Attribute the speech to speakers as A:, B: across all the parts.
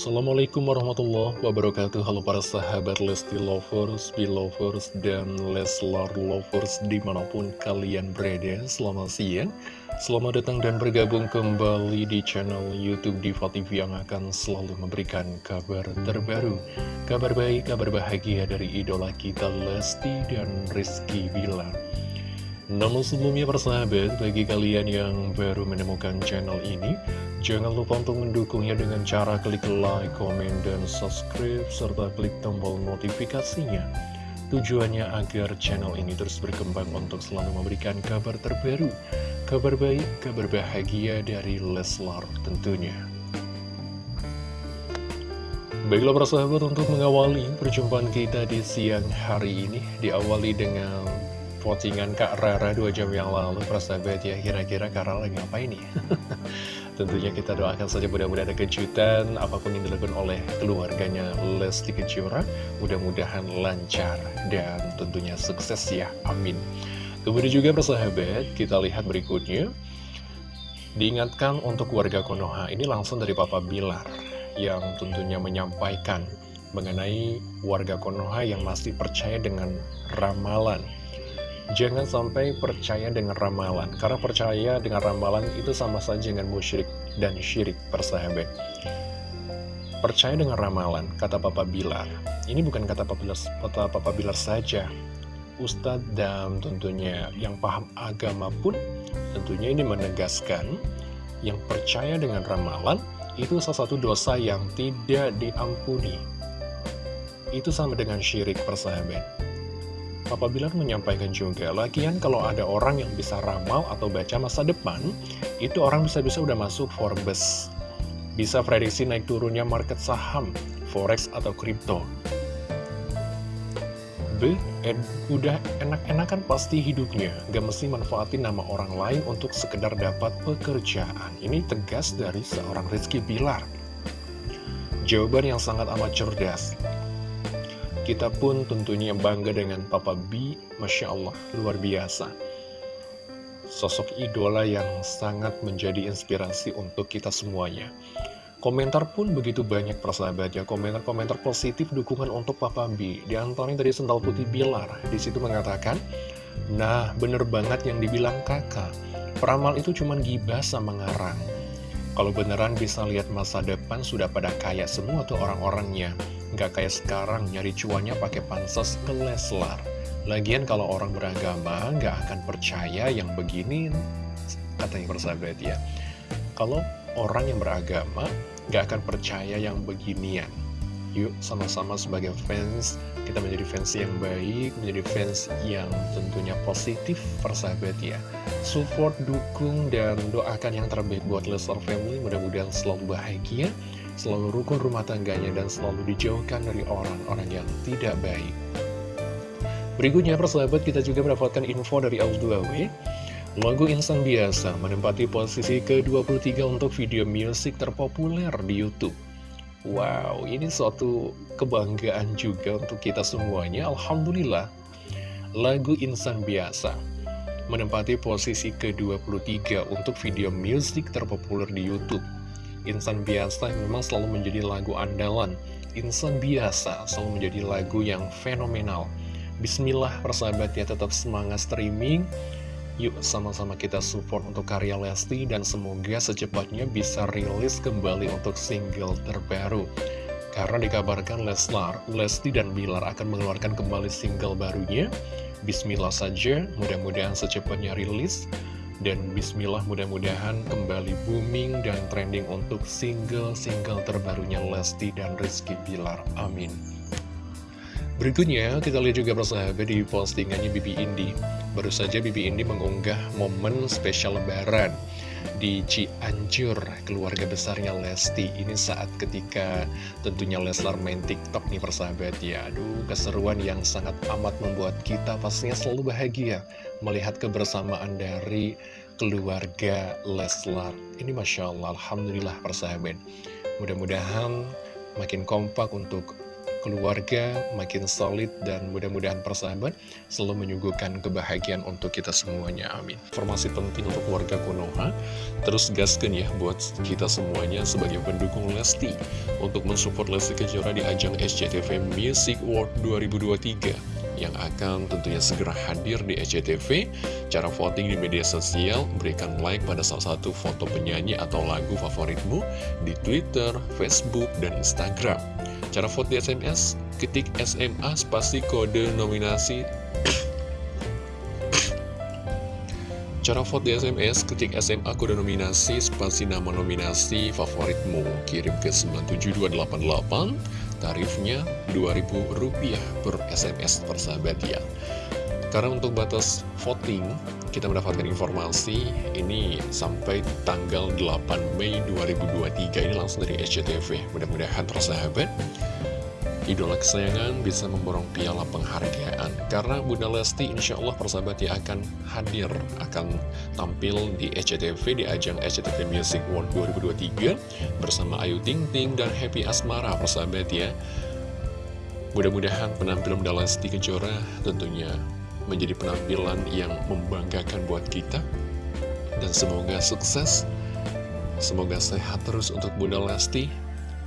A: Assalamualaikum warahmatullahi wabarakatuh. Halo para sahabat Lesti Lovers, Belovers, dan Leslar Lovers di mana pun kalian berada. Selamat siang Selamat datang dan bergabung kembali di channel Youtube Diva TV yang akan selalu memberikan kabar terbaru Kabar baik, kabar bahagia dari idola kita Lesti dan Rizky Bilar. Namun sebelumnya persahabat, bagi kalian yang baru menemukan channel ini, jangan lupa untuk mendukungnya dengan cara klik like, komen, dan subscribe, serta klik tombol notifikasinya. Tujuannya agar channel ini terus berkembang untuk selalu memberikan kabar terbaru, kabar baik, kabar bahagia dari Leslar tentunya. Baiklah persahabat untuk mengawali perjumpaan kita di siang hari ini Diawali dengan postingan Kak Rara dua jam yang lalu persahabat ya kira-kira Kak Rara ngapain nih tentunya kita doakan saja mudah-mudahan ada kejutan apa pun yang dilakukan oleh keluarganya Lesti Kejora mudah-mudahan lancar dan tentunya sukses ya amin. Kemudian juga persahabat kita lihat berikutnya. Diingatkan untuk warga Konoha ini langsung dari Papa Bilar yang tentunya menyampaikan mengenai warga Konoha yang masih percaya dengan ramalan Jangan sampai percaya dengan ramalan, karena percaya dengan ramalan itu sama saja dengan musyrik dan syirik persahabat. Percaya dengan ramalan, kata Papa Bilar. Ini bukan kata Papa Bilar, kata Papa Bilar saja. Ustadz dan tentunya yang paham agama pun tentunya ini menegaskan yang percaya dengan ramalan itu salah satu dosa yang tidak diampuni. Itu sama dengan syirik persahabat. Papa Bilar menyampaikan juga, lagian kalau ada orang yang bisa ramal atau baca masa depan, itu orang bisa-bisa udah masuk Forbes. Bisa prediksi naik turunnya market saham, forex atau kripto. B. Ed, udah enak-enakan pasti hidupnya, gak mesti manfaatin nama orang lain untuk sekedar dapat pekerjaan. Ini tegas dari seorang Rizky Bilar. Jawaban yang sangat amat cerdas. Kita pun tentunya bangga dengan Papa B, Masya Allah, luar biasa. Sosok idola yang sangat menjadi inspirasi untuk kita semuanya. Komentar pun begitu banyak persahabat ya, komentar-komentar positif dukungan untuk Papa B. Di antaranya dari Sendal Putih Bilar, di situ mengatakan, Nah, bener banget yang dibilang kakak, peramal itu cuma gibah sama ngarang. Kalau beneran bisa lihat masa depan sudah pada kaya semua tuh orang-orangnya. Gak kayak sekarang nyari cuannya pakai pansos ke Leslar. Lagian kalau orang beragama gak akan percaya yang begini, katanya persahabat ya. Kalau orang yang beragama gak akan percaya yang beginian. Yuk sama-sama sebagai fans, kita menjadi fans yang baik, menjadi fans yang tentunya positif persahabat ya. Support, dukung, dan doakan yang terbaik buat Leslar Family, mudah-mudahan selalu bahagia selalu rukun rumah tangganya, dan selalu dijauhkan dari orang-orang yang tidak baik. Berikutnya, persahabat, kita juga mendapatkan info dari Aus2W. Lagu Insan Biasa menempati posisi ke-23 untuk video musik terpopuler di Youtube. Wow, ini suatu kebanggaan juga untuk kita semuanya. Alhamdulillah, lagu Insan Biasa menempati posisi ke-23 untuk video musik terpopuler di Youtube. Insan Biasa memang selalu menjadi lagu andalan Insan Biasa selalu menjadi lagu yang fenomenal Bismillah persahabat ya tetap semangat streaming Yuk sama-sama kita support untuk karya Lesti dan semoga secepatnya bisa rilis kembali untuk single terbaru Karena dikabarkan Leslar, Lesti dan Bilar akan mengeluarkan kembali single barunya Bismillah saja, mudah-mudahan secepatnya rilis dan bismillah mudah-mudahan kembali booming dan trending untuk single-single terbarunya Lesti dan Rizky Bilar. Amin. Berikutnya kita lihat juga persahabat di postingannya Bibi Indi. Baru saja Bibi Indi mengunggah momen spesial lebaran di Cianjur, keluarga besarnya Lesti. Ini saat ketika tentunya Leslar main TikTok nih persahabat ya. Aduh, keseruan yang sangat amat membuat kita pastinya selalu bahagia melihat kebersamaan dari keluarga Leslar. Ini Masya Allah, Alhamdulillah persahabat. Mudah-mudahan makin kompak untuk keluarga makin solid dan mudah-mudahan persahabat selalu menyuguhkan kebahagiaan untuk kita semuanya amin informasi penting untuk keluarga Konoha terus gaskan ya buat kita semuanya sebagai pendukung Lesti untuk mensupport Lesti Kejora di ajang SCTV Music World 2023 yang akan tentunya segera hadir di SCTV. Cara voting di media sosial, berikan like pada salah satu foto penyanyi atau lagu favoritmu di Twitter, Facebook, dan Instagram. Cara vote di SMS, ketik SMA spasi kode nominasi Cara vote di SMS, ketik SMA kode nominasi, spasi nama nominasi favoritmu, kirim ke 97288, tarifnya Rp2.000 per SMS persahabat ya. Karena untuk batas voting, kita mendapatkan informasi ini sampai tanggal 8 Mei 2023, ini langsung dari SCTV. Mudah-mudahan persahabat idola kesayangan bisa memborong piala penghargaan. Karena Bunda Lesti insya Allah persahabat ya akan hadir akan tampil di SCTV di ajang SCTV Music World 2023 bersama Ayu Ting Ting dan Happy Asmara persahabat ya. Mudah-mudahan penampilan Bunda Lesti Kejora tentunya menjadi penampilan yang membanggakan buat kita. Dan semoga sukses. Semoga sehat terus untuk Bunda Lesti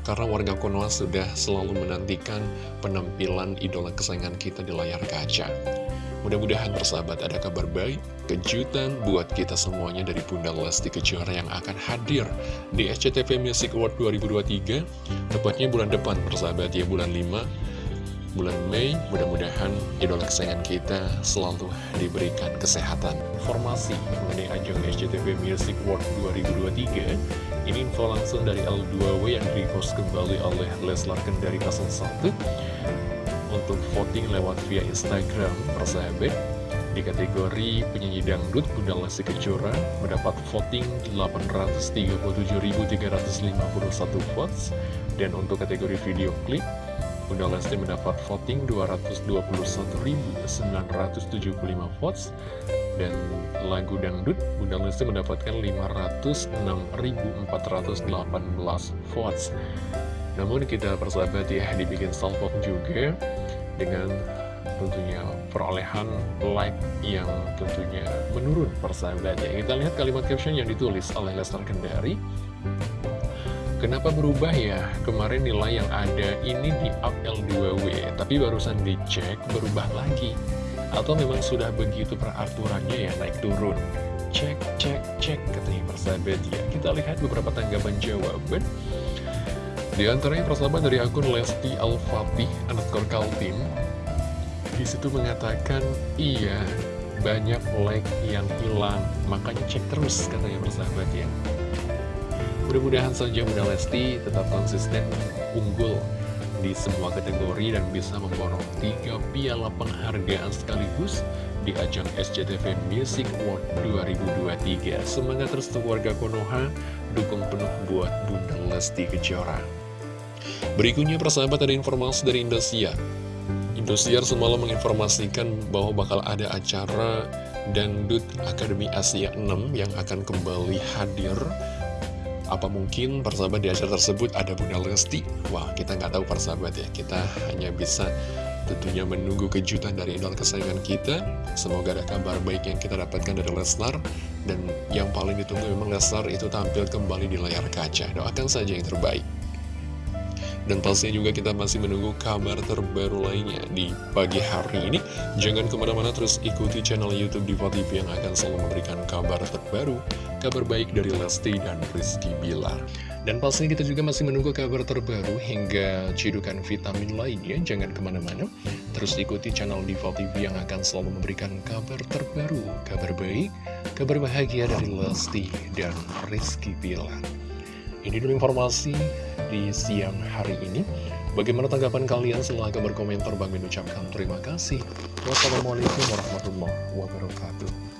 A: karena warga Konoha sudah selalu menantikan penampilan idola kesayangan kita di layar kaca. Mudah-mudahan persahabat ada kabar baik, kejutan buat kita semuanya dari Bunda Lesti Kejora yang akan hadir di SCTV Music Award 2023, tepatnya bulan depan persahabat ya, bulan 5, bulan Mei, mudah-mudahan idola kesayangan kita selalu diberikan kesehatan. Informasi mengenai ajang SCTV Music Award 2023 ini info langsung dari L2W yang repost kembali oleh Leslar Kendari 01 Untuk voting lewat via Instagram, persahabat Di kategori penyanyi dangdut, Bunda Lesti Kejora mendapat voting 837.351 votes. Dan untuk kategori video klip, Bunda Lesti mendapat voting 221.975 votes dan lagu dangdut Bunda Lesti mendapatkan 506.418 votes. Namun kita persahabat ya dibikin salvo juga dengan tentunya perolehan like yang tentunya menurun persahabat ya. Kita lihat kalimat caption yang ditulis oleh Lester Kendari Kenapa berubah ya? Kemarin nilai yang ada ini di up L2W, tapi barusan dicek berubah lagi. Atau memang sudah begitu peraturannya ya naik turun. Cek, cek, cek katanya persahabat ya. Kita lihat beberapa tanggapan jawaban. Di antaranya persahabat dari akun Lesti Al-Fatih underscore Kaltim. Di situ mengatakan Iya banyak like yang hilang. Makanya cek terus katanya persahabat ya Mudah-mudahan saja Bunda Lesti tetap konsisten unggul di semua kategori dan bisa memborong tiga piala penghargaan sekaligus di ajang SCTV Music Award 2023. Semangat terus untuk warga Konoha, dukung penuh buat Bunda Lesti Kejora. Berikutnya persahabat ada informasi dari Indosiar. Indosiar semalam menginformasikan bahwa bakal ada acara Dangdut Akademi Asia 6 yang akan kembali hadir apa mungkin persahabat di acara tersebut ada Bunda Lesti? Wah, kita nggak tahu persahabat ya. Kita hanya bisa tentunya menunggu kejutan dari idol kesayangan kita. Semoga ada kabar baik yang kita dapatkan dari Lesnar. Dan yang paling ditunggu memang Lesnar itu tampil kembali di layar kaca. Doakan saja yang terbaik. Dan pastinya juga kita masih menunggu kabar terbaru lainnya di pagi hari ini. Jangan ke mana-mana terus ikuti channel Youtube Diva TV yang akan selalu memberikan kabar terbaru, kabar baik dari Lesti dan Rizky Bilar. Dan pastinya kita juga masih menunggu kabar terbaru hingga cidukan vitamin lainnya. Jangan ke mana-mana, terus ikuti channel Diva TV yang akan selalu memberikan kabar terbaru, kabar baik, kabar bahagia dari Lesti dan Rizky Bilar. Ini dulu informasi di siang hari ini. Bagaimana tanggapan kalian? Silahkan berkomentar. Bang mengucapkan terima kasih. Wassalamualaikum warahmatullahi wabarakatuh.